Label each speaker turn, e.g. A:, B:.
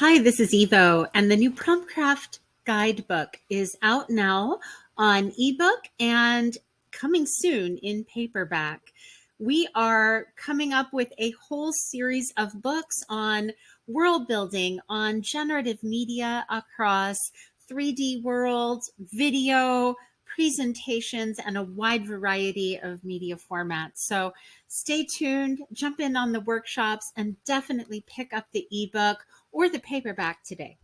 A: Hi, this is Evo, and the new Promptcraft guidebook is out now on ebook and coming soon in paperback. We are coming up with a whole series of books on world building, on generative media across 3D worlds, video, presentations, and a wide variety of media formats. So stay tuned, jump in on the workshops, and definitely pick up the ebook or the paperback today.